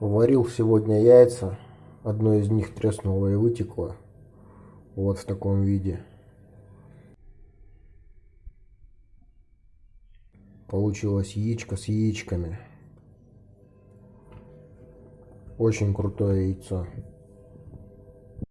Варил сегодня яйца. Одно из них треснуло и вытекло. Вот в таком виде. Получилось яичко с яичками. Очень крутое яйцо.